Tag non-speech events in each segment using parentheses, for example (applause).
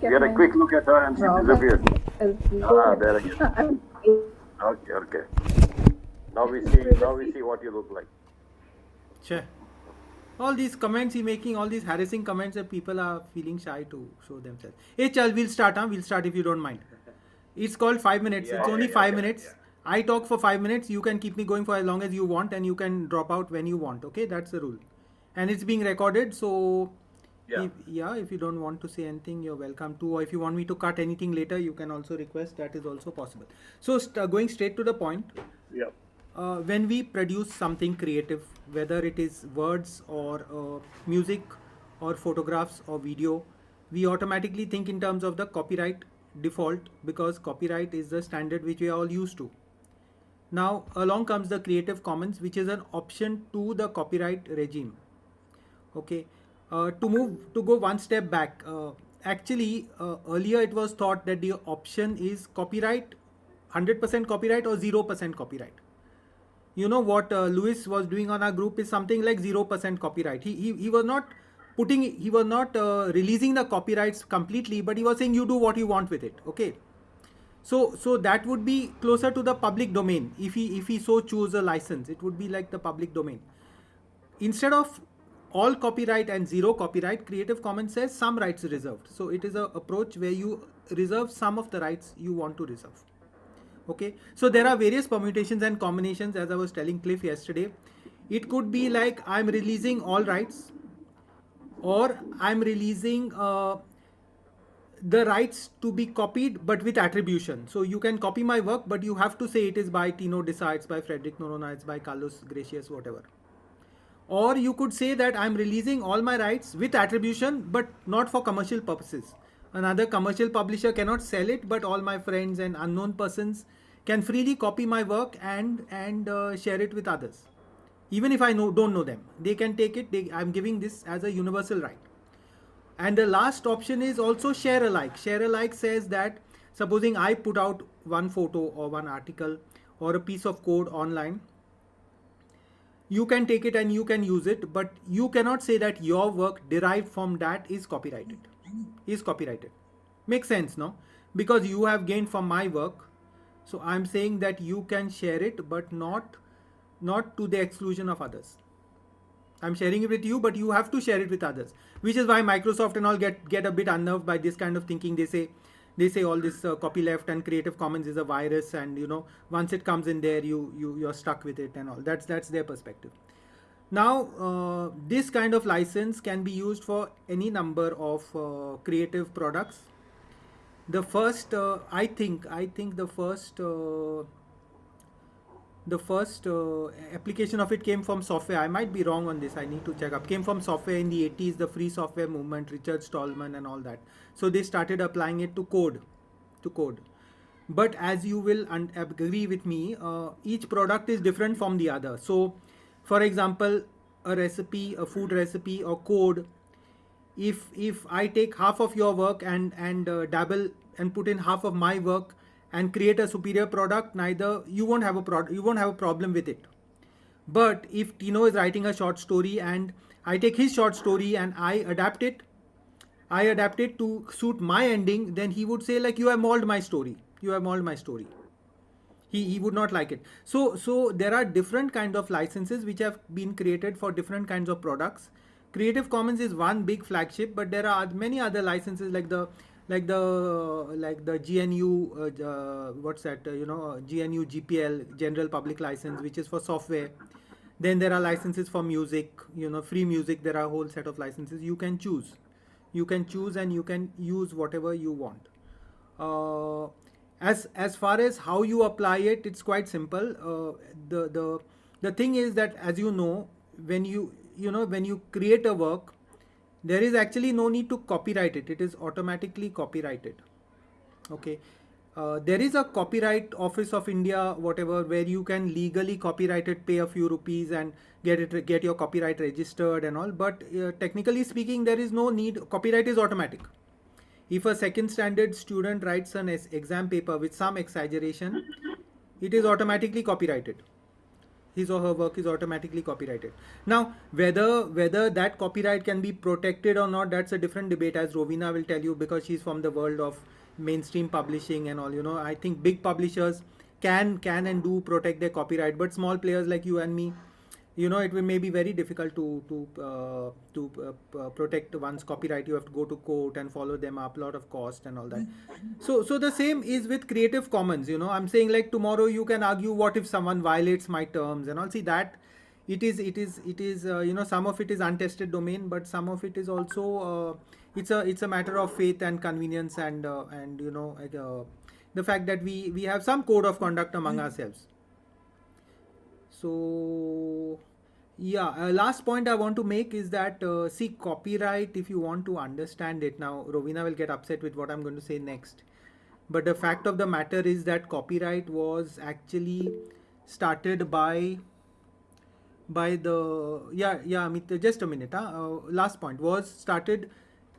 Get a quick look at her and she disappeared. Ah, there again. (laughs) Okay, okay. Now we see. Now we see what you look like. Sure. All these comments he making, all these harassing comments that people are feeling shy to show themselves. Hey, Chal, we'll start, huh? We'll start if you don't mind. It's called five minutes. Yeah, it's yeah, only yeah, five yeah, minutes. yeah. I talk for five minutes. You can keep me going for as long as you want, and you can drop out when you want. Okay, that's the rule. And it's being recorded, so Yeah. if, yeah, if you don't want to say anything, you're welcome to. Or if you want me to cut anything later, you can also request. That is also possible. So st- uh, going straight to the point, Yep. uh, when we produce something creative, whether it is words or uh, music or photographs or video, we automatically think in terms of the copyright default because copyright is the standard which we are all used to. Now, along comes the Creative Commons, which is an option to the copyright regime. Okay, uh, to move to go one step back. Uh, actually, uh, earlier it was thought that the option is copyright, 100% copyright or 0% copyright. You know what uh, Lewis was doing on our group is something like 0% copyright. He, he, he was not putting, he was not uh, releasing the copyrights completely, but he was saying you do what you want with it. Okay so so that would be closer to the public domain if he if he so choose a license it would be like the public domain instead of all copyright and zero copyright creative commons says some rights reserved so it is a approach where you reserve some of the rights you want to reserve okay so there are various permutations and combinations as i was telling cliff yesterday it could be like i'm releasing all rights or i'm releasing uh, the rights to be copied but with attribution. So you can copy my work, but you have to say it is by Tino it's by Frederick Noronha, it's by Carlos Gracias, whatever. Or you could say that I'm releasing all my rights with attribution, but not for commercial purposes. Another commercial publisher cannot sell it, but all my friends and unknown persons can freely copy my work and and uh, share it with others. Even if I know don't know them, they can take it. They, I'm giving this as a universal right. And the last option is also share alike. Share alike says that supposing I put out one photo or one article or a piece of code online, you can take it and you can use it, but you cannot say that your work derived from that is copyrighted. Is copyrighted. Makes sense, no? Because you have gained from my work. So I'm saying that you can share it, but not not to the exclusion of others. I'm sharing it with you, but you have to share it with others. Which is why Microsoft and all get get a bit unnerved by this kind of thinking. They say they say all this uh, copyleft and Creative Commons is a virus, and you know once it comes in there, you you you're stuck with it and all. That's that's their perspective. Now uh, this kind of license can be used for any number of uh, creative products. The first, uh, I think, I think the first. Uh, the first uh, application of it came from software. I might be wrong on this. I need to check up. Came from software in the 80s, the free software movement, Richard Stallman and all that. So they started applying it to code, to code. But as you will un- agree with me, uh, each product is different from the other. So, for example, a recipe, a food recipe, or code. If if I take half of your work and and uh, dabble and put in half of my work, and create a superior product neither you won't have a product you won't have a problem with it but if tino is writing a short story and i take his short story and i adapt it i adapt it to suit my ending then he would say like you have mauled my story. You have mauled my story. He, he would not like it. So so there are different kind of licenses which have been created for different kinds of products. Creative commons is one big flagship but there are many other licenses like the like the like the GNU uh, uh, what's that uh, you know GNU GPL General Public License which is for software. Then there are licenses for music you know free music. There are a whole set of licenses you can choose you can choose and you can use whatever you want. Uh, as as far as how you apply it it's quite simple. Uh, the the the thing is that as you know when you you know when you create a work there is actually no need to copyright it. It is automatically copyrighted. Okay uh, there is a copyright office of india whatever where you can legally copyright it pay a few rupees and get it get your copyright registered and all. But uh, technically speaking there is no need copyright is automatic. If a second standard student writes an exam paper with some exaggeration it is automatically copyrighted. His or her work is automatically copyrighted. Now, whether whether that copyright can be protected or not, that's a different debate, as Rovina will tell you, because she's from the world of mainstream publishing and all. You know, I think big publishers can can and do protect their copyright, but small players like you and me, you know it may be very difficult to to uh, to uh, protect one's copyright. You have to go to court and follow them up a lot of cost and all that. So so the same is with creative commons you know. I'm saying like tomorrow you can argue what if someone violates my terms and all. See that it is it is it is uh, you know some of it is untested domain but some of it is also uh, it's a it's a matter of faith and convenience and uh, and you know uh, the fact that we we have some code of conduct among ourselves. So yeah uh, last point i want to make is that uh, see copyright if you want to understand it now rovina will get upset with what i'm going to say next. But the fact of the matter is that copyright was actually started by by the yeah yeah Amit, just a minute huh? uh, last point was started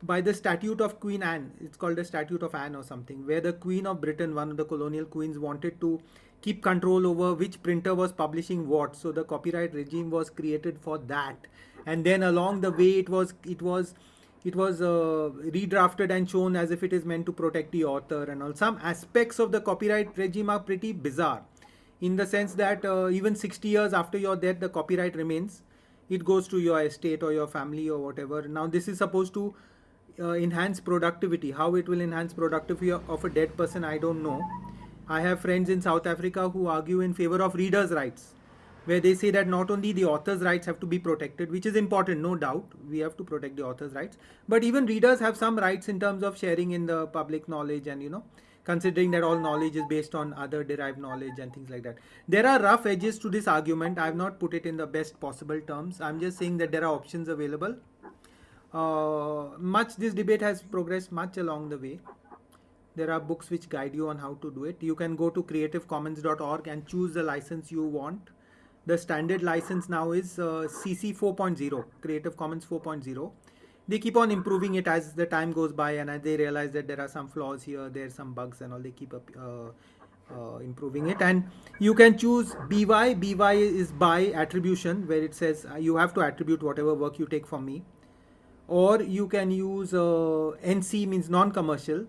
by the statute of queen anne. It's called the statute of anne or something where the queen of britain one of the colonial queens wanted to keep control over which printer was publishing what. So the copyright regime was created for that. And then along the way it was it was it was uh, redrafted and shown as if it is meant to protect the author and all. Some aspects of the copyright regime are pretty bizarre in the sense that uh, even 60 years after your death the copyright remains. It goes to your estate or your family or whatever. Now this is supposed to uh, enhance productivity how it will enhance productivity of a dead person i don't know I have friends in South Africa who argue in favor of readers' rights, where they say that not only the author's rights have to be protected, which is important, no doubt, we have to protect the author's rights, but even readers have some rights in terms of sharing in the public knowledge and, you know, considering that all knowledge is based on other derived knowledge and things like that. There are rough edges to this argument. I have not put it in the best possible terms. I'm just saying that there are options available. Uh, much this debate has progressed much along the way. There are books which guide you on how to do it. You can go to creativecommons.org and choose the license you want. The standard license now is uh, cc 4.0 creative commons 4.0 they keep on improving it as the time goes by and as they realize that there are some flaws here there are some bugs and all they keep up uh, uh, improving it. And you can choose by by is by attribution where it says you have to attribute whatever work you take from me or you can use uh, nc means non-commercial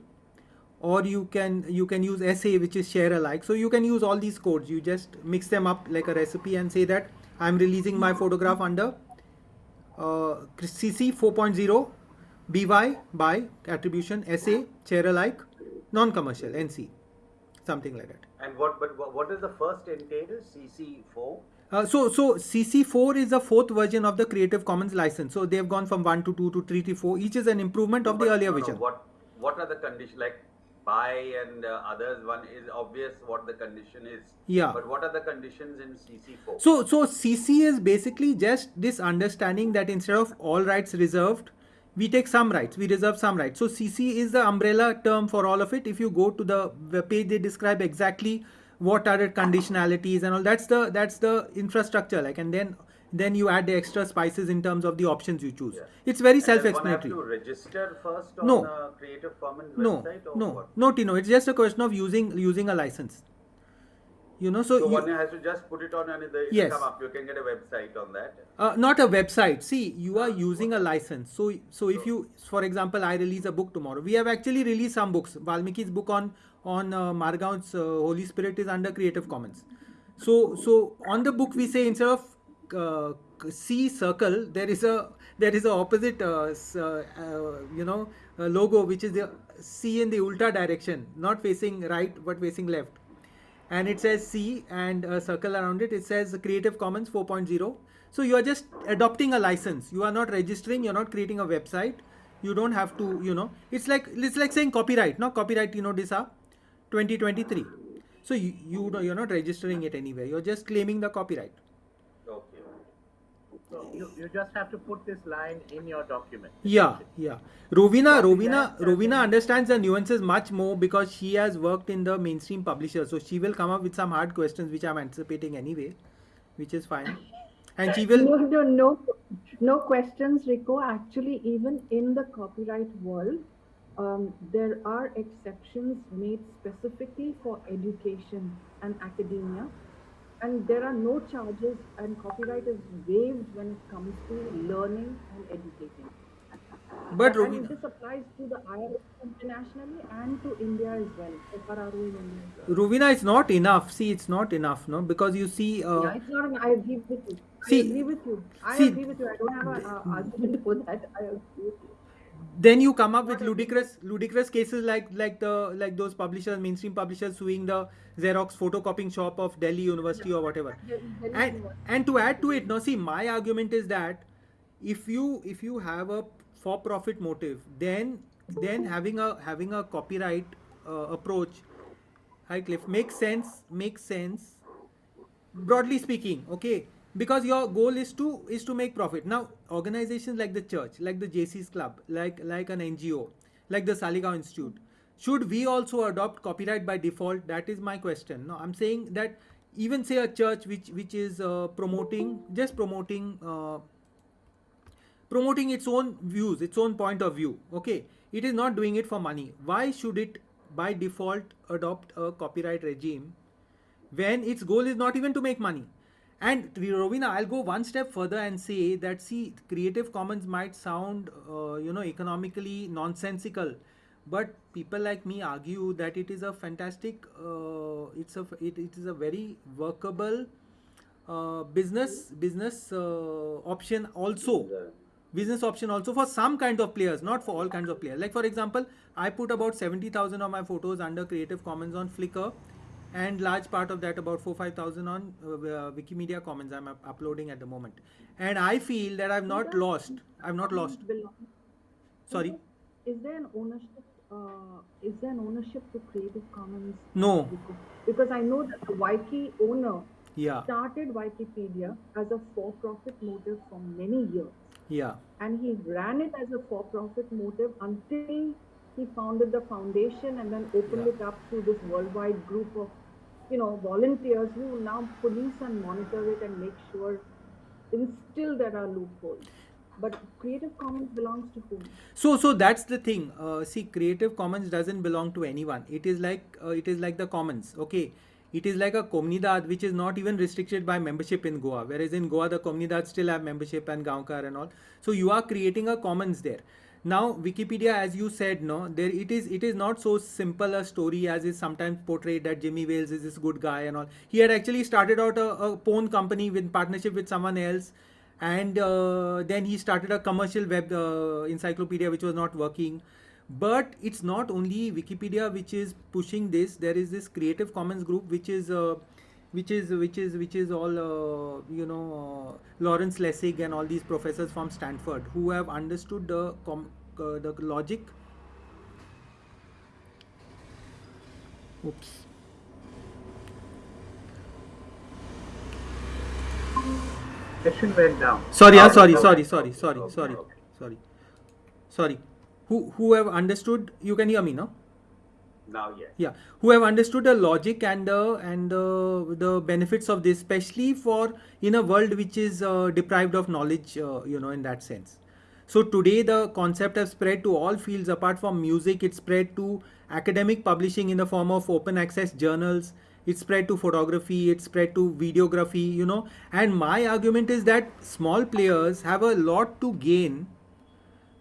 or you can you can use SA which is share alike. So you can use all these codes. You just mix them up like a recipe and say that I'm releasing my photograph under uh, CC 4.0 BY by attribution SA share alike non-commercial NC something like that. And what but what is the first entail? CC4. Uh, so so CC4 is the fourth version of the Creative Commons license. So they have gone from 1 to 2 to 3 to 4. Each is an improvement of but, the earlier no, version. No, what what are the conditions like by and uh, others one is obvious what the condition is yeah but what are the conditions in cc4 so so cc is basically just this understanding that instead of all rights reserved we take some rights we reserve some rights so cc is the umbrella term for all of it if you go to the page they describe exactly what are the conditionalities and all that's the that's the infrastructure like and then then you add the extra spices in terms of the options you choose. Yeah. It's very self-explanatory. to register first on no. Creative Commons no. website no. What? No, Tino. It's just a question of using using a license. You know, so, so you, one has to just put it on and it yes. come up. You can get a website on that. Uh, not a website. See, you are using a license. So, so if you, for example, I release a book tomorrow. We have actually released some books. Valmiki's book on on uh, Margaon's uh, Holy Spirit is under Creative Commons. So, so on the book we say instead of uh, C circle, there is a there is a opposite uh, uh, you know logo which is the C in the ultra direction, not facing right but facing left, and it says C and a circle around it. It says Creative Commons 4.0. So you are just adopting a license. You are not registering. You're not creating a website. You don't have to. You know, it's like it's like saying copyright. No copyright. You know, this are 2023. So you you know you're not registering it anywhere. You're just claiming the copyright. So you, you just have to put this line in your document. Yeah, yeah. Rovina, Rovina, Rovina understands the nuances much more because she has worked in the mainstream publisher. So she will come up with some hard questions which I'm anticipating anyway, which is fine. And she will. No, no, no, no questions, Rico. Actually, even in the copyright world, um, there are exceptions made specifically for education and academia and there are no charges, and copyright is waived when it comes to learning and educating. But and Rovina, this applies to the IRS internationally and to India as well. FRRO in India. as well. It's not enough. See, it's not enough, no, because you see. Uh, yeah, it's not. An, I agree with you. See- I agree with you. I see- agree with you. I don't have an uh, argument for that. I agree with you. Then you come up with ludicrous ludicrous cases like like the like those publishers mainstream publishers suing the xerox photocopying shop of delhi university or whatever is and one. and to add to it now see my argument is that if you if you have a for profit motive then then having a having a copyright uh, approach hi cliff makes sense makes sense broadly speaking okay because your goal is to is to make profit. Now organizations like the church like the jc's club like like an ngo like the saligao institute should we also adopt copyright by default? That is my question. No i'm saying that even say a church which which is uh, promoting just promoting uh, promoting its own views its own point of view okay? It is not doing it for money. Why should it by default adopt a copyright regime when its goal is not even to make money and Rovina, I'll go one step further and say that see, Creative Commons might sound, uh, you know, economically nonsensical, but people like me argue that it is a fantastic, uh, it's a, it, it is a very workable uh, business business uh, option also. Business option also for some kind of players not for all kinds of players. Like for example i put about 70000 of my photos under creative commons on flickr and large part of that about 4 5000 on uh, uh, wikimedia commons i'm up- uploading at the moment. And i feel that i've not lost. I've not lost. sorry? Is there an ownership? Uh, is there an ownership to Creative Commons? no. Because I know that the Wiki owner yeah. started Wikipedia as a for-profit motive for many years, yeah. And he ran it as a for-profit motive until he founded the foundation and then opened Yeah. it up to this worldwide group of, you know, volunteers who now police and monitor it and make sure, and still there are loopholes. But Creative Commons belongs to whom? so so that's the thing. Uh, see creative commons doesn't belong to anyone. It is like uh, it is like the commons okay? It is like a comunidad which is not even restricted by membership in goa. Whereas in goa the comunidad still have membership and gaonkar and all. So you are creating a commons there now wikipedia as you said no there it is it is not so simple a story as is sometimes portrayed that jimmy wales is this good guy and all. He had actually started out a, a phone company with partnership with someone else and uh, then he started a commercial web uh, encyclopedia which was not working. But it's not only wikipedia which is pushing this. There is this creative commons group which is uh, which is which is which is all uh, you know uh, lawrence lessig and all these professors from stanford who have understood the com- uh, the logic. Oops. Session went down. sorry Oh, sorry sorry sorry sorry sorry sorry. Sorry. Who who have understood? You can hear me no Now, yes. yeah. Who have understood the logic and the and the the benefits of this especially for in a world which is uh, deprived of knowledge uh, you know in that sense. So today the concept has spread to all fields apart from music. It spread to academic publishing in the form of open access journals. It spread to photography. It spread to videography you know. And my argument is that small players have a lot to gain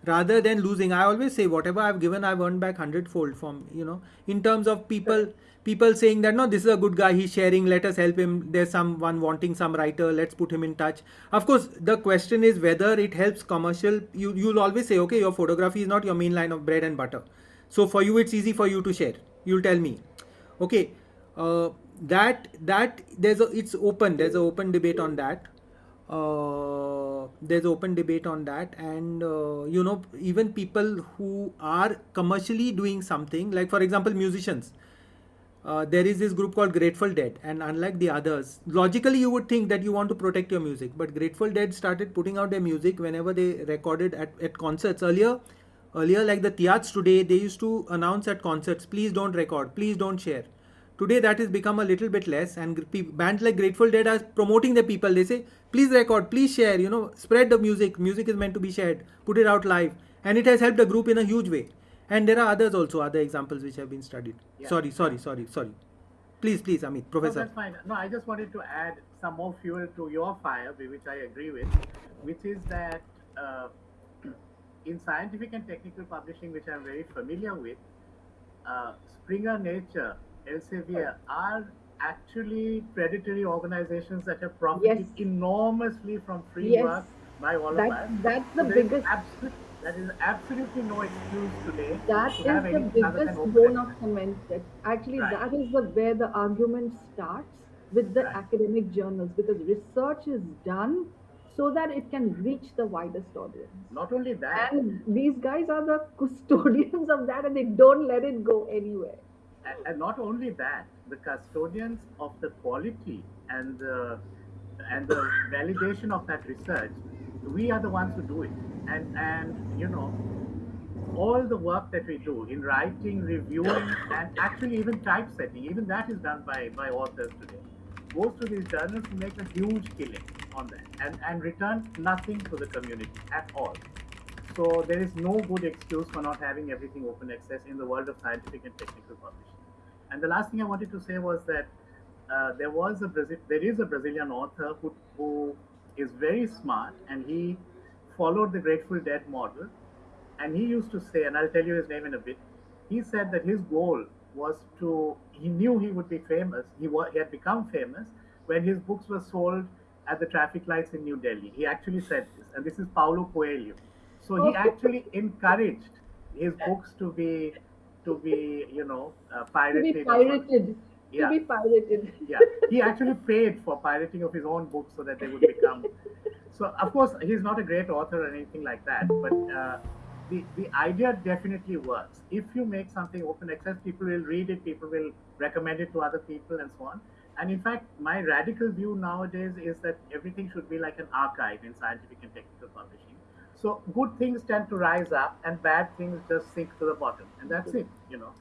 rather than losing. I always say whatever i've given i've earned back hundredfold from you know in terms of people people saying that no this is a good guy he's sharing let us help him. There's someone wanting some writer let's put him in touch. Of course the question is whether it helps commercial. You you'll always say okay your photography is not your main line of bread and butter. So for you it's easy for you to share. You'll tell me. Okay uh, that that there's a it's open. There's an open debate on that. Uh, there's open debate on that. And uh, you know even people who are commercially doing something like for example musicians. Uh, there is this group called Grateful Dead, and unlike the others, logically you would think that you want to protect your music, but Grateful Dead started putting out their music whenever they recorded at, at concerts. Earlier, earlier like the Tiats today, they used to announce at concerts, please don't record, please don't share. Today that has become a little bit less, and bands like Grateful Dead are promoting the people. They say, please record, please share, you know, spread the music. Music is meant to be shared, put it out live, and it has helped the group in a huge way. And there are others also, other examples which have been studied. Yeah. Sorry, sorry, sorry, sorry. please please amit No, professor that's fine. No, I just wanted to add some more fuel to your fire, whi- which I agree with, which is that uh, (clears throat) in scientific and technical publishing, which I'm very familiar with, uh, Springer Nature, Elsevier are actually predatory organizations that have profited Yes. enormously from free Yes. work by all That- of us. that's the So there is biggest- that is absolutely no excuse today That to is the anything other than biggest bone of comment. That actually, Right. that is the where the argument starts with the Right. academic journals because research is done so that it can reach the widest audience. Not only that, And these guys are the (laughs) custodians of that, and they don't let it go anywhere. And, not only that, the custodians of the quality and the and the validation of that research, we are the ones who do it. And and you know, all the work that we do in writing, reviewing, and actually even typesetting, even that is done by by authors today. Goes to these journals make a huge killing on that and, and return nothing to the community at all. So there is no good excuse for not having everything open access in the world of scientific and technical publishing. And the last thing I wanted to say was that uh, there was a Brazil, there is a Brazilian author who, who is very smart and he followed the Grateful Dead model. And he used to say, and I'll tell you his name in a bit. He said that his goal was to. He knew he would be famous. He was, he had become famous when his books were sold at the traffic lights in New Delhi. He actually said this, and this is Paulo Coelho. So he actually encouraged his books to be to be you know uh, To pirated. be pirated. Yeah. To be pirated. yeah he actually paid for pirating of his own books so that they would become so of course he's not a great author or anything like that but uh, the the idea definitely works if you make something open access people will read it people will recommend it to other people and so on and in fact my radical view nowadays is that everything should be like an archive in scientific and technical publishing so good things tend to rise up and bad things just sink to the bottom and that's it you know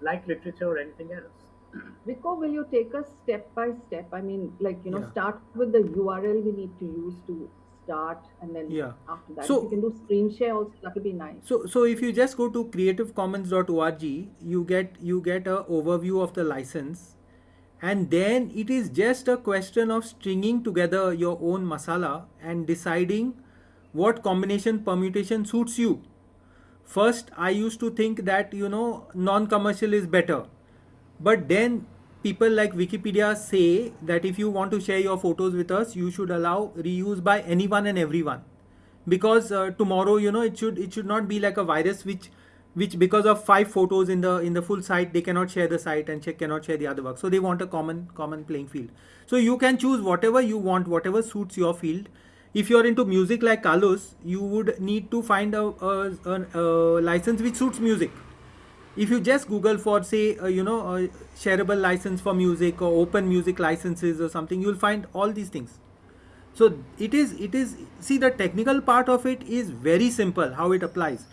like literature or anything else (clears throat) Rico, will you take us step by step? I mean, like, you know, Yeah. start with the URL we need to use to start, and then Yeah. after that, So- if you can do screen share also, that would be nice. So, so if you just go to creativecommons.org, you get you get a overview of the license, and then it is just a question of stringing together your own masala and deciding what combination permutation suits you. First, I used to think that you know non-commercial is better, but then people like Wikipedia say that if you want to share your photos with us, you should allow reuse by anyone and everyone. Because uh, tomorrow you know it should it should not be like a virus which which because of five photos in the in the full site they cannot share the site and check cannot share the other work. So they want a common common playing field. So you can choose whatever you want whatever suits your field if you're into music like carlos you would need to find a, a, a, a license which suits music. If you just google for say uh, you know a shareable license for music or open music licenses or something you'll find all these things. So it is it is see the technical part of it is very simple how it applies.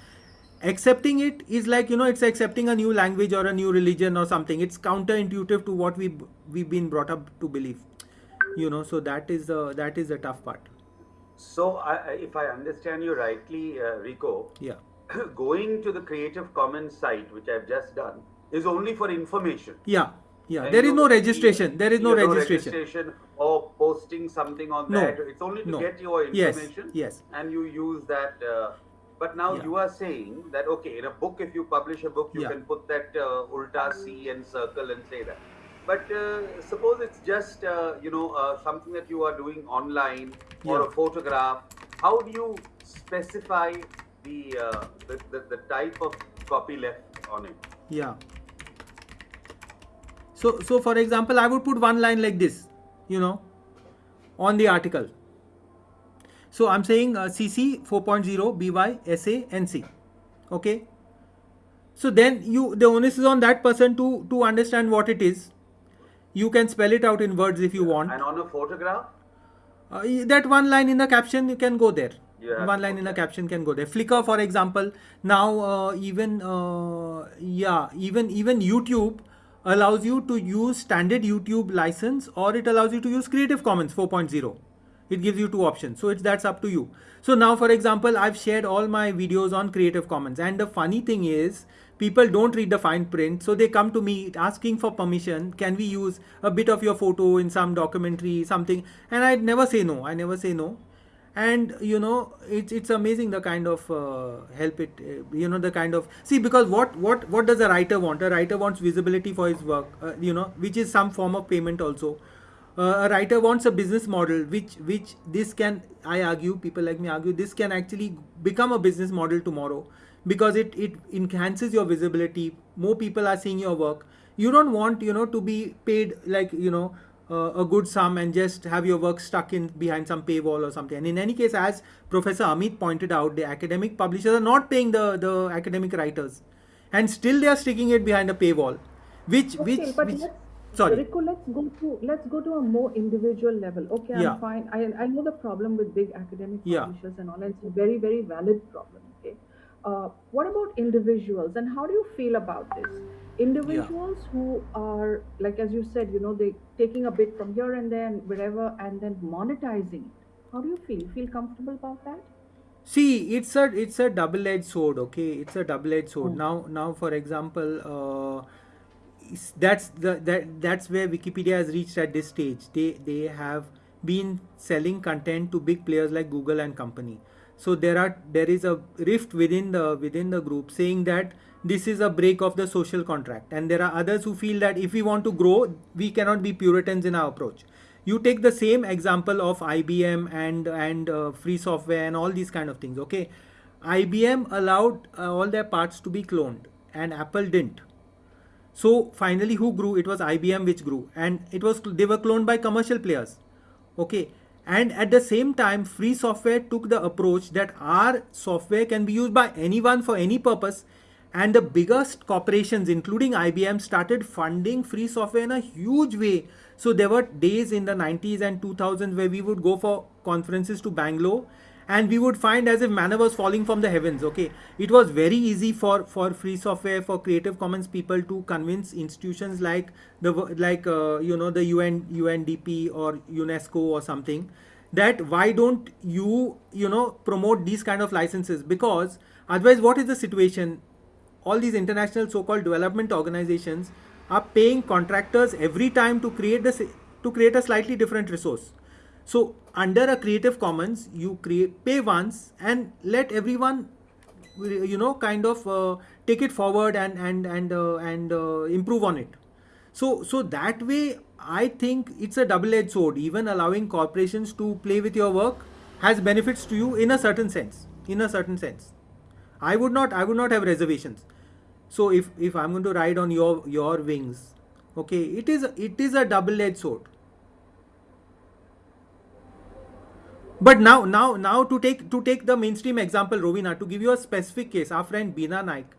Accepting it is like you know it's accepting a new language or a new religion or something. It's counterintuitive to what we we've been brought up to believe you know so that is the that is the tough part So, I, I- if I understand you rightly, uh, Rico, yeah (clears throat) going to the Creative Commons site, which I've just done, is only for information. yeah yeah And there is no registration there is no you know, registration registration or posting something on No. that. It's only to No. get your Yes, information. yes. And you use that. Uh, but now Yeah. you are saying that okay, in a book, if you publish a book, you Yeah. can put that uh, ulta C and circle and say that. But uh, suppose it's just uh, you know uh, something that you are doing online or Yeah. a photograph. How do you specify the, uh, the, the the type of copy left on it? yeah so so for example i would put one line like this you know on the article so i'm saying uh, cc 4.0 by sa nc okay so then you the onus is on that person to to understand what it is you can spell it out in words if you want. And on a photograph, uh, that one line in the caption you can go there. Have one line in the caption can go there. Flickr for example now uh, even uh, yeah even even youtube allows you to use standard youtube license or it allows you to use creative commons 4.0 it gives you two options. So it's that's up to you. So now for example i've shared all my videos on creative commons. And the funny thing is people don't read the fine print so they come to me asking for permission. Can we use a bit of your photo in some documentary something? And i never say no i never say no. And you know it's it's amazing the kind of uh, help it uh, you know the kind of see because what what what does a writer want? A writer wants visibility for his work uh, you know which is some form of payment also. Uh, a writer wants a business model which which this can i argue people like me argue this can actually become a business model tomorrow because it it enhances your visibility more people are seeing your work you don't want you know to be paid like you know uh, a good sum and just have your work stuck in behind some paywall or something and in any case as professor amit pointed out the academic publishers are not paying the the academic writers and still they are sticking it behind a paywall which Okay, which, which let's, sorry Rico, let's go to let's go to a more individual level. Okay, I'm Yeah. fine. I I know the problem with big academic Yeah. publishers and all, and it's a very very valid problem. Uh, what about individuals, and how do you feel about this? Individuals who are like as you said, you know, they taking a bit from here and there and wherever, and then monetizing it. How do you feel? Feel comfortable about that? see it's a it's a double edged sword okay it's a double edged sword now now for example uh, that's the that that's where wikipedia has reached at this stage they they have been selling content to big players like google and company so there are there is a rift within the within the group saying that this is a break of the social contract. And there are others who feel that if we want to grow we cannot be puritans in our approach. You take the same example of IBM and and uh, free software and all these kind of things okay? IBM allowed uh, all their parts to be cloned and Apple didn't. So finally who grew? It was IBM which grew. And it was they were cloned by commercial players okay and at the same time free software took the approach that our software can be used by anyone for any purpose. And the biggest corporations including IBM started funding free software in a huge way. So there were days in the 90s and 2000s where we would go for conferences to Bangalore and we would find as if manna was falling from the heavens okay? It was very easy for for free software for creative commons people to convince institutions like the like uh, you know the un undp or unesco or something that why don't you you know promote these kind of licenses? Because otherwise what is the situation? All these international so-called development organizations are paying contractors every time to create this to create a slightly different resource. So under a creative commons you create pay once and let everyone you know kind of uh, take it forward and and and uh, and uh, improve on it. So so that way i think it's a double edged sword. Even allowing corporations to play with your work has benefits to you in a certain sense in a certain sense. I would not i would not have reservations. So if if i'm going to ride on your your wings okay it is it is a double edged sword but now now now to take to take the mainstream example rovina to give you a specific case our friend bina nayak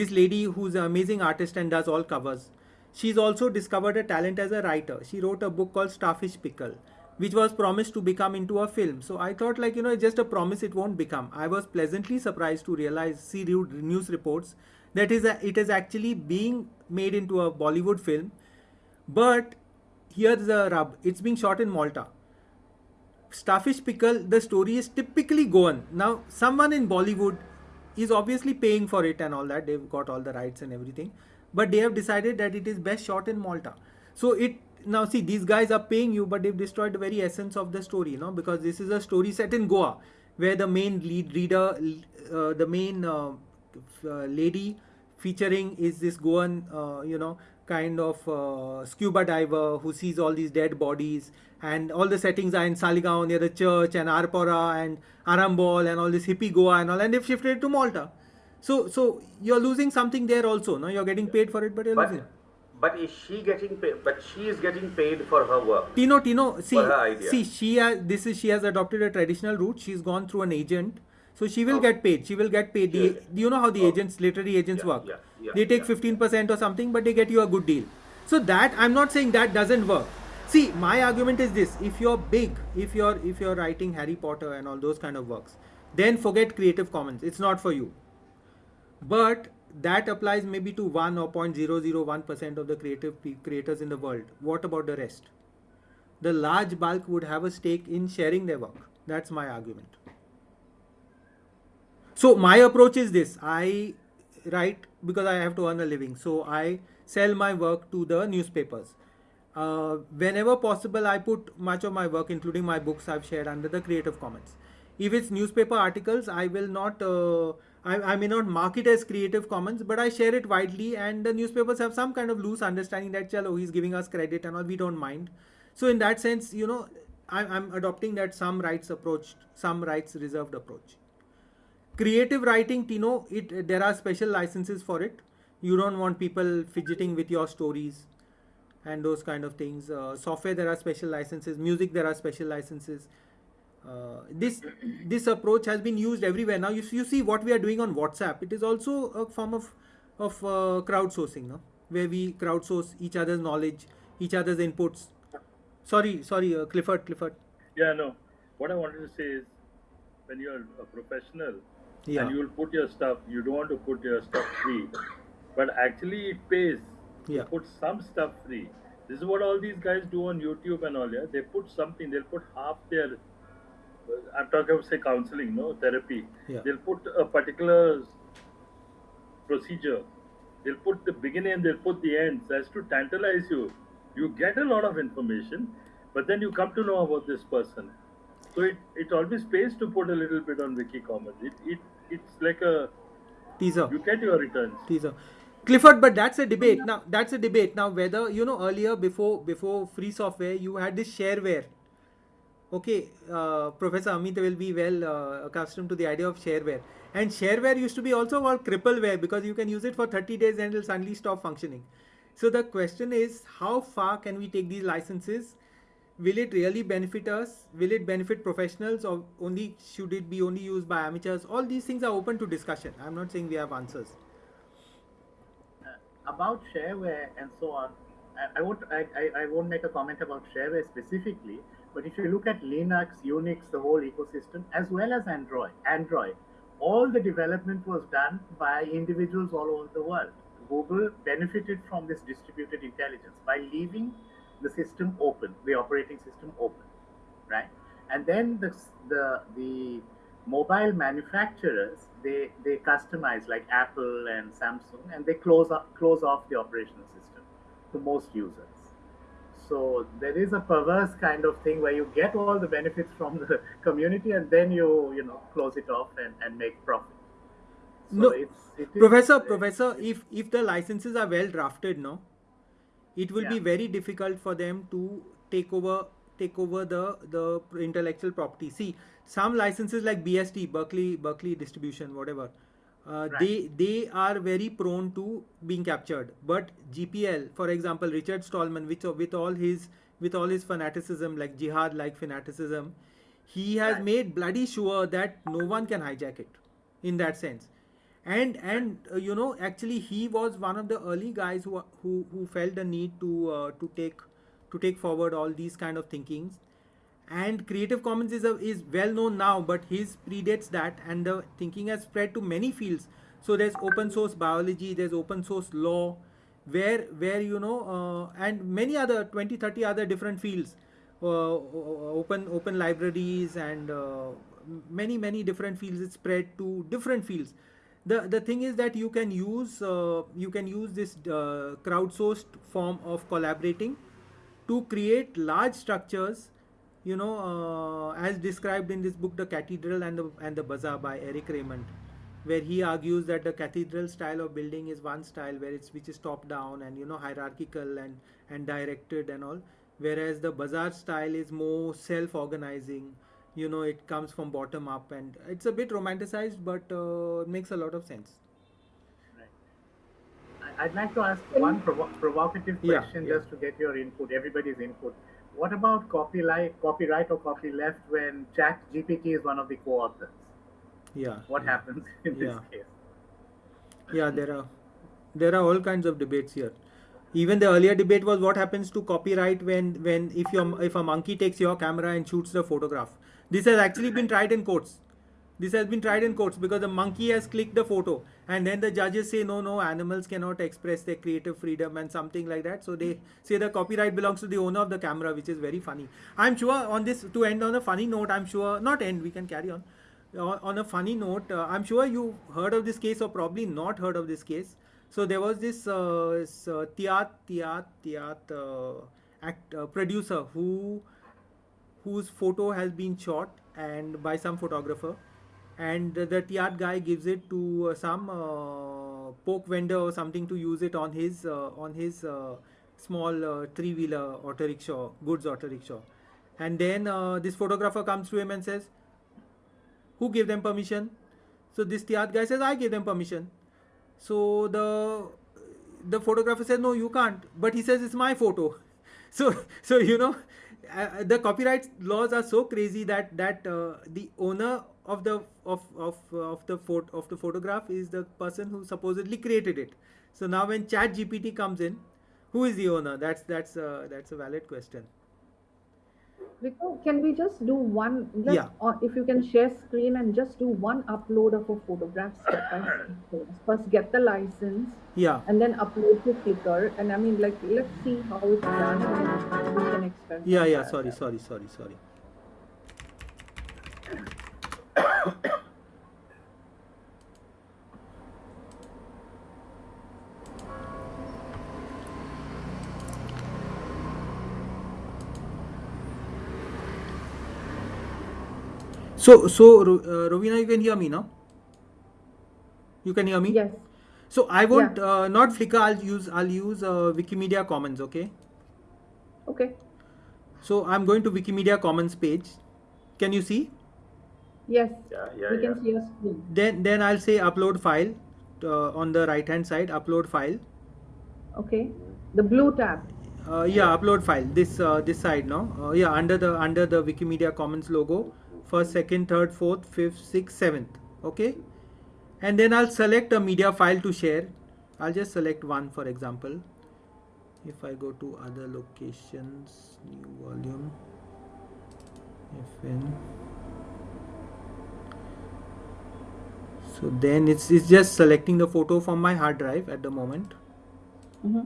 this lady who's an amazing artist and does all covers she's also discovered a talent as a writer. She wrote a book called starfish pickle which was promised to become into a film. So i thought like you know it's just a promise it won't become. I was pleasantly surprised to realize see news reports that is a, it is actually being made into a bollywood film. But here's the rub it's being shot in malta starfish pickle the story is typically goan. Now someone in bollywood is obviously paying for it and all that. They've got all the rights and everything. But they have decided that it is best shot in malta. So it now see these guys are paying you but they've destroyed the very essence of the story you know because this is a story set in goa where the main lead reader uh, the main uh, uh, lady featuring is this goan uh, you know kind of uh, scuba diver who sees all these dead bodies and all the settings are in Saligaon near the church and Arpora and Arambol and all this hippie Goa and all and they've shifted it to Malta. So so you're losing something there also. No, you're getting paid for it, but you're But, losing. but is she getting paid? But she is getting paid for her work. Tino, Tino, see, For her idea. see, she has this is she has adopted a traditional route. She's gone through an agent, so she will Okay. get paid. She will get paid. The, Yeah. you know how the Okay. agents, literary agents Yeah, work? yeah, they take yeah. fifteen percent or something, but they get you a good deal. So that I'm not saying that doesn't work. See, my argument is this: if you're big, if you're if you're writing Harry Potter and all those kind of works, then forget Creative Commons. It's not for you. But that applies maybe to one or 0.001 percent of the creative creators in the world. What about the rest? The large bulk would have a stake in sharing their work. That's my argument. So my approach is this: I write because I have to earn a living. So I sell my work to the newspapers. Uh, whenever possible, I put much of my work, including my books, I've shared under the Creative Commons. If it's newspaper articles, I will not. Uh, I, I may not mark it as Creative Commons, but I share it widely, and the newspapers have some kind of loose understanding that, chalo, he's giving us credit and all, we don't mind. So in that sense, you know, I, I'm adopting that some rights approach, some rights reserved approach. Creative writing, Tino, it there are special licenses for it. You don't want people fidgeting with your stories and those kind of things. Uh, software, there are special licenses. Music, there are special licenses. Uh, this this approach has been used everywhere. Now you, you see what we are doing on WhatsApp. It is also a form of of uh, crowdsourcing, no? where we crowdsource each other's knowledge, each other's inputs. Sorry, sorry, uh, Clifford, Clifford. Yeah, no. What I wanted to say is, when you're a professional Yeah. and you'll put your stuff, you don't want to put your stuff free, but actually it pays Yeah. to put some stuff free. This is what all these guys do on YouTube and all. Yeah, they put something. They'll put half their. I'm talking about say counseling, no therapy. Yeah. They'll put a particular procedure. They'll put the beginning and they'll put the end as to tantalize you. You get a lot of information, but then you come to know about this person. So it, it always pays to put a little bit on Wiki Commons. It, it it's like a Teaser. you get your returns. teaser. Clifford but that's a debate. Now that's a debate. Now whether you know earlier before before free software you had this shareware. Okay uh, professor amit will be well uh, accustomed to the idea of shareware. And shareware used to be also called crippleware because you can use it for 30 days and it'll suddenly stop functioning. So the question is how far can we take these licenses will it really benefit us? Will it benefit professionals or only should it be only used by amateurs? All these things are open to discussion. I'm not saying we have answers. Uh, about shareware and so on, I, I won't I, I, I won't make a comment about shareware specifically, but if you look at Linux, Unix, the whole ecosystem, as well as Android, Android, all the development was done by individuals all over the world. Google benefited from this distributed intelligence by leaving the system open, the operating system open, right? And then the the the mobile manufacturers they they customize like Apple and Samsung, and they close up close off the operational system to most users. So there is a perverse kind of thing where you get all the benefits from the (laughs) community, and then you you know close it off and, and make profit. So No, it's, it is- professor professor if if the licenses are well drafted no it will be very difficult for them to take over take over the the intellectual property see some licenses like BSD berkeley berkeley distribution whatever uh, Right. they they are very prone to being captured but gpl for example richard stallman with with all his with all his fanaticism like jihad like fanaticism he has Right. made bloody sure that no one can hijack it in that sense and and uh, you know actually he was one of the early guys who who, who felt the need to uh, to take to take forward all these kind of thinkings. And creative commons is a, is well known now but his predates that and the thinking has spread to many fields. So there's open source biology there's open source law where where you know uh, and many other 20 30 other different fields uh, open open libraries and uh, many many different fields it's spread to different fields the the thing is that you can use uh, you can use this uh, crowdsourced form of collaborating to create large structures you know uh, as described in this book the cathedral and the and the bazaar by eric raymond where he argues that the cathedral style of building is one style where it's which is top down and you know hierarchical and and directed and all whereas the bazaar style is more self organizing you know it comes from bottom up and it's a bit romanticized but uh, makes a lot of sense I- I'd like to ask one provo- provocative question yeah. just to get your input, everybody's input. What about copyright, copyright or copyleft when Chat GPT is one of the co-authors? yeah What yeah. happens (laughs) in this case? yeah there are there are all kinds of debates here even the earlier debate was what happens to copyright when when if your if a monkey takes your camera and shoots the photograph this has actually been tried in courts. This has been tried in courts because the monkey has clicked the photo and then the judges say no no animals cannot express their creative freedom and something like that. So they say the copyright belongs to the owner of the camera which is very funny. I'm sure on this to end on a funny note i'm sure not end we can carry on. On a funny note uh, i'm sure you heard of this case or probably not heard of this case. So there was this, uh, this uh, Tiat Tiat Tiat uh, act uh, producer who whose photo has been shot and by some photographer, and the, Tiat guy gives it to uh, some uh, poke vendor or something to use it on his uh, on his uh, small uh, three wheeler auto rickshaw, goods auto rickshaw, and then uh, this photographer comes to him and says, "Who gave them permission?" So this Tiat guy says, "I gave them permission." So the the photographer says, "No, you can't." But he says, "It's my photo." (laughs) So so you know, uh, the copyright laws are so crazy that that uh, the owner of the of of of the photo of the photograph is the person who supposedly created it. So now when Chat GPT comes in, who is the owner? That's that's uh, that's a valid question. Rico, can we just do one? Just Yeah. Or if you can share screen and just do one upload of a photograph step by step. (coughs) First, get the license Yeah. and then upload to Flickr. And I mean, like, let's see how it's done. And we can experiment. Yeah, yeah. Sorry, sorry, sorry, sorry. (coughs) (coughs) So, so Ro- uh, Rovina, you can hear me now. You can hear me. Yes. So I won't uh, not Flickr. I'll use I'll use uh, Wikimedia Commons. Okay. Okay. So I'm going to Wikimedia Commons page. Can you see? Yes. Yeah, yeah, we yeah. can see a screen. Then then I'll say upload file uh, on the right hand side. Upload file. Okay. The blue tab. Uh, yeah, upload file. This uh, this side no. Uh, yeah, under the under the Wikimedia Commons logo. First, second, third, fourth, fifth, sixth, seventh. Okay. And then I'll select a media file to share. I'll just select one for example. If I go to other locations, new volume, FN. So then it's, it's just selecting the photo from my hard drive at the moment. hmm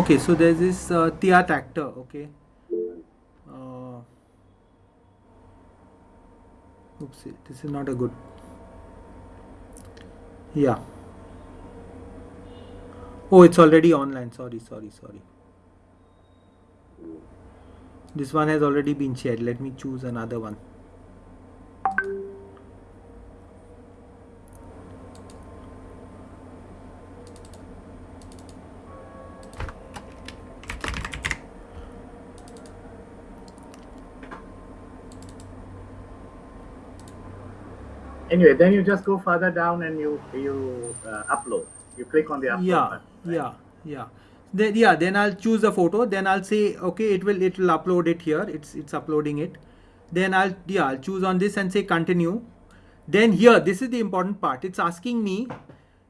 Okay, so there's this uh, Tiatr actor. Okay. Uh, this is not a good. Yeah. Oh, it's already online. Sorry, sorry, sorry. This one has already been shared. Let me choose another one. Anyway, then you just go further down and you you uh, upload. You click on the upload yeah button. right? yeah yeah. Then yeah then i'll choose a photo. Then i'll say okay it will it will upload it here. It's it's uploading it. Then i'll yeah i'll choose on this and say continue. Then here this is the important part. It's asking me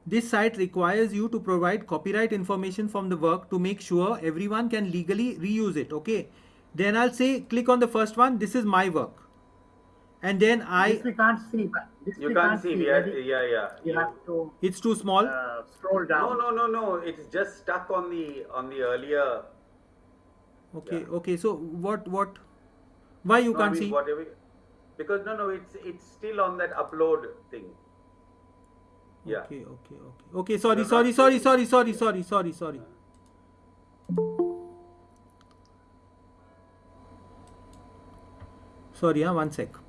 this site requires you to provide copyright information from the work to make sure everyone can legally reuse it okay? Then i'll say click on the first one. This is my work and then i This we can't see. but This You we can't see. We are, Maybe yeah, yeah. You have to it's too small uh, scroll down. no, no, no. No. It's just stuck on the on the earlier. okay yeah. okay so what what why you no, can't mean, see whatever. Because no, no, it's it's still on that upload thing. Yeah. Okay, okay, okay. Okay, sorry, sorry, sorry, sorry, sorry, sorry, sorry, sorry. Sorry, huh? one sec.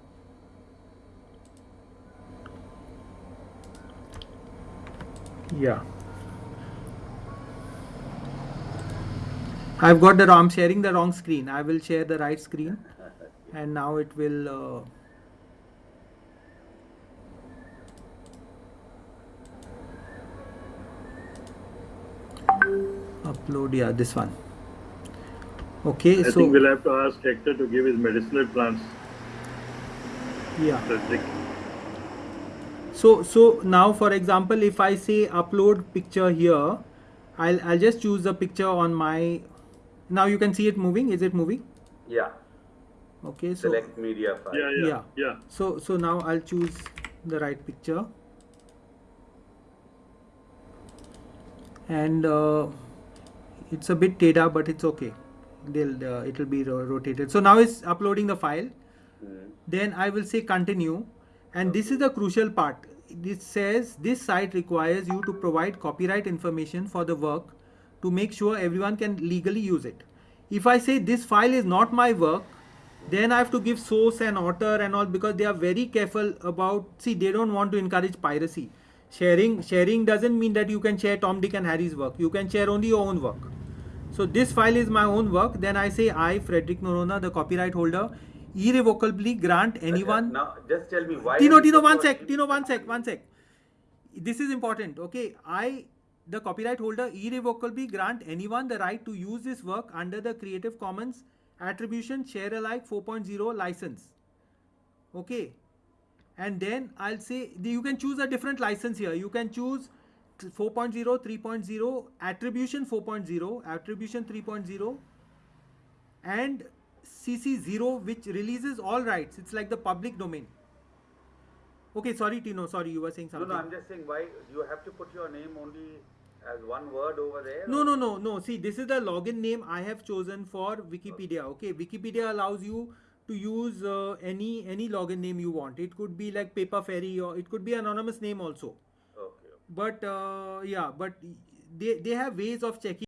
Yeah. I've got the wrong, I'm sharing the wrong screen. I will share the right screen and now it will. Uh, upload yeah this one okay I so think we'll have to ask Hector to give his medicinal plants. yeah. So so now for example if i say upload picture here i'll i'll just choose the picture on my now you can see it moving. Is it moving? Yeah. okay so Select media file. Yeah, yeah, Yeah. yeah. so so now i'll choose the right picture. And uh, it's a bit teda but it's okay. They'll uh, it'll be ro- rotated. So now it's uploading the file. Then i will say continue. And this is the crucial part it says this site requires you to provide copyright information for the work to make sure everyone can legally use it. If i say this file is not my work then i have to give source and author and all because they are very careful about see they don't want to encourage piracy. Sharing sharing doesn't mean that you can share tom dick and harry's work. You can share only your own work. So this file is my own work. Then i say i frederick noronha the copyright holder irrevocably grant anyone Now, just tell me why. Tino, you Tino, one sec. Tino, one sec, one sec. This is important, okay? I, the copyright holder, irrevocably grant anyone the right to use this work under the Creative Commons Attribution Share Alike 4.0 license. Okay? And then I'll say you can choose a different license here. You can choose 4.0, 3.0, Attribution 4.0, Attribution 3.0, and CC0, which releases all rights. It's like the public domain. Okay, sorry, Tino. Sorry, you were saying something. no, no, I'm just saying why you have to put your name only as one word over there. No, or- no, no, no. See, this is the login name I have chosen for Wikipedia. Okay, Wikipedia allows you to use uh, any any login name you want. It could be like Paper Fairy or it could be anonymous name also. Okay. okay. But uh, yeah, but they they have ways of checking.